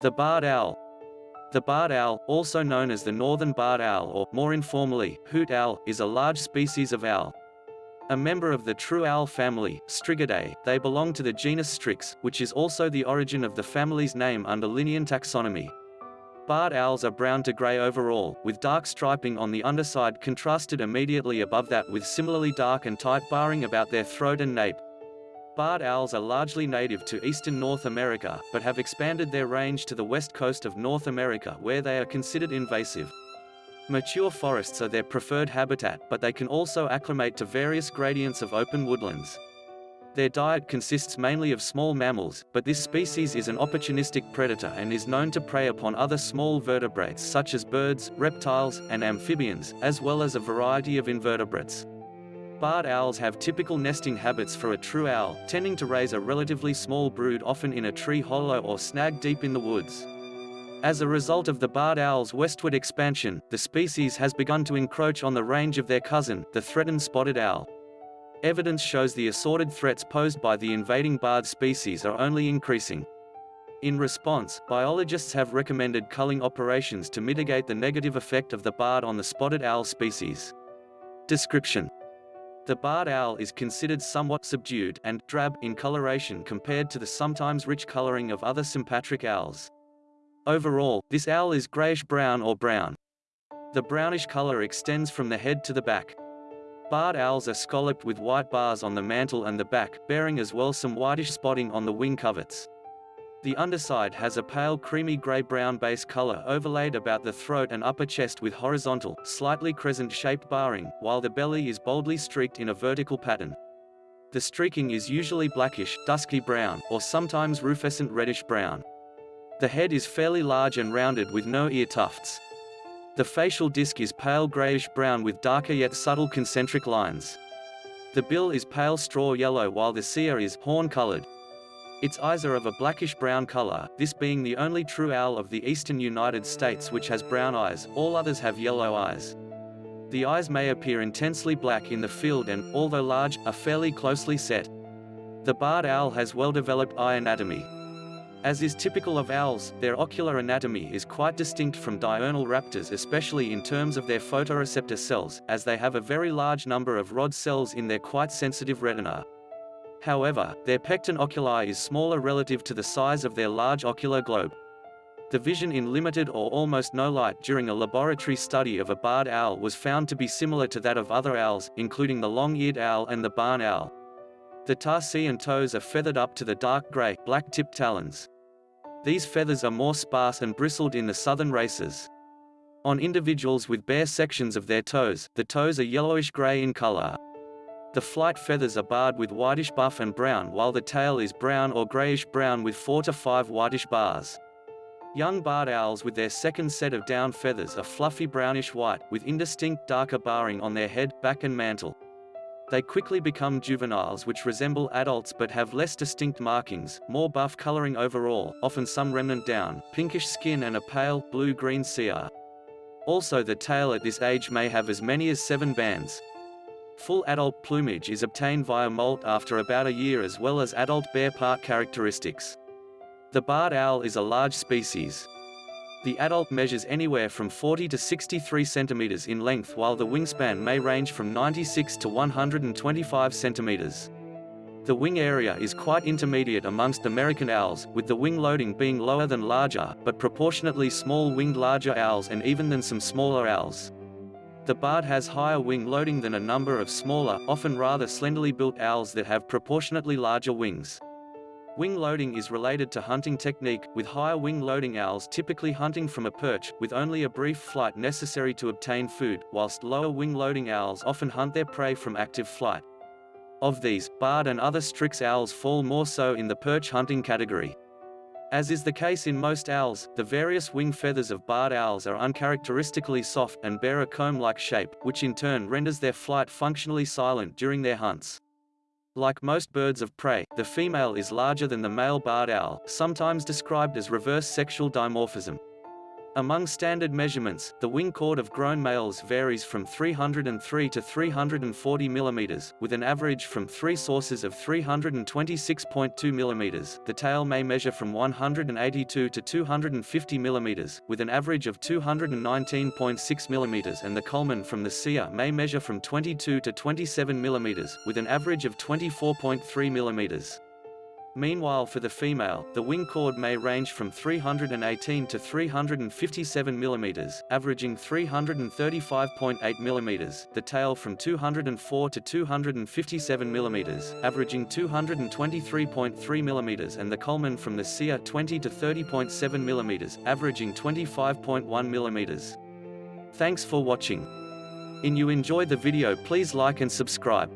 The barred owl. The barred owl, also known as the northern barred owl or, more informally, hoot owl, is a large species of owl. A member of the true owl family, Strigidae, they belong to the genus Strix, which is also the origin of the family's name under Linnean taxonomy. Barred owls are brown to grey overall, with dark striping on the underside contrasted immediately above that with similarly dark and tight barring about their throat and nape. Barred owls are largely native to eastern North America, but have expanded their range to the west coast of North America where they are considered invasive. Mature forests are their preferred habitat, but they can also acclimate to various gradients of open woodlands. Their diet consists mainly of small mammals, but this species is an opportunistic predator and is known to prey upon other small vertebrates such as birds, reptiles, and amphibians, as well as a variety of invertebrates. Barred owls have typical nesting habits for a true owl, tending to raise a relatively small brood often in a tree hollow or snag deep in the woods. As a result of the barred owl's westward expansion, the species has begun to encroach on the range of their cousin, the threatened spotted owl. Evidence shows the assorted threats posed by the invading barred species are only increasing. In response, biologists have recommended culling operations to mitigate the negative effect of the barred on the spotted owl species. Description the barred owl is considered somewhat subdued and drab in coloration compared to the sometimes rich coloring of other sympatric owls. Overall, this owl is grayish-brown or brown. The brownish color extends from the head to the back. Barred owls are scalloped with white bars on the mantle and the back, bearing as well some whitish spotting on the wing coverts. The underside has a pale creamy grey-brown base color overlaid about the throat and upper chest with horizontal, slightly crescent-shaped barring, while the belly is boldly streaked in a vertical pattern. The streaking is usually blackish, dusky brown, or sometimes rufescent reddish-brown. The head is fairly large and rounded with no ear tufts. The facial disc is pale grayish-brown with darker yet subtle concentric lines. The bill is pale straw yellow while the cere is horn-colored, its eyes are of a blackish-brown color, this being the only true owl of the eastern United States which has brown eyes, all others have yellow eyes. The eyes may appear intensely black in the field and, although large, are fairly closely set. The barred owl has well-developed eye anatomy. As is typical of owls, their ocular anatomy is quite distinct from diurnal raptors especially in terms of their photoreceptor cells, as they have a very large number of rod cells in their quite sensitive retina. However, their pecten oculi is smaller relative to the size of their large ocular globe. The vision in limited or almost no light during a laboratory study of a barred owl was found to be similar to that of other owls, including the long-eared owl and the barn owl. The tarsi and toes are feathered up to the dark gray, black-tipped talons. These feathers are more sparse and bristled in the southern races. On individuals with bare sections of their toes, the toes are yellowish-gray in color. The flight feathers are barred with whitish buff and brown while the tail is brown or grayish-brown with 4 to 5 whitish bars. Young barred owls with their second set of down feathers are fluffy brownish-white, with indistinct darker barring on their head, back and mantle. They quickly become juveniles which resemble adults but have less distinct markings, more buff coloring overall, often some remnant down, pinkish skin and a pale, blue-green cere. Also the tail at this age may have as many as seven bands. Full adult plumage is obtained via molt after about a year as well as adult bare part characteristics. The barred owl is a large species. The adult measures anywhere from 40 to 63 centimeters in length while the wingspan may range from 96 to 125 centimeters. The wing area is quite intermediate amongst American owls, with the wing loading being lower than larger, but proportionately small winged larger owls and even than some smaller owls. The barred has higher wing loading than a number of smaller, often rather slenderly built owls that have proportionately larger wings. Wing loading is related to hunting technique, with higher wing loading owls typically hunting from a perch, with only a brief flight necessary to obtain food, whilst lower wing loading owls often hunt their prey from active flight. Of these, barred and other Strix owls fall more so in the perch hunting category. As is the case in most owls, the various wing feathers of barred owls are uncharacteristically soft and bear a comb-like shape, which in turn renders their flight functionally silent during their hunts. Like most birds of prey, the female is larger than the male barred owl, sometimes described as reverse sexual dimorphism. Among standard measurements, the wing chord of grown males varies from 303 to 340 mm, with an average from three sources of 326.2 mm. The tail may measure from 182 to 250 mm, with an average of 219.6 mm and the culmen from the cere may measure from 22 to 27 mm, with an average of 24.3 mm. Meanwhile for the female, the wing chord may range from 318 to 357 mm, averaging 335.8 mm, the tail from 204 to 257 mm, averaging 223.3 mm and the culmen from the cere 20 to 30.7 mm, averaging 25.1 mm. Thanks for watching. In you enjoy the video please like and subscribe.